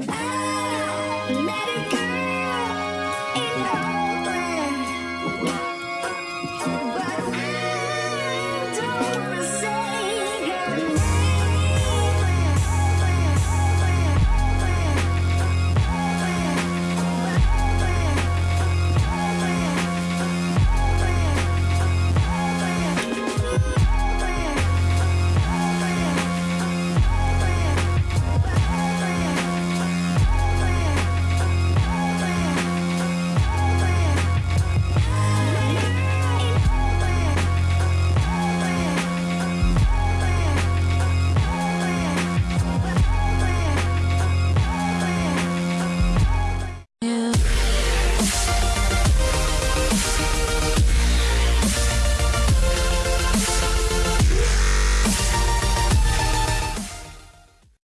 I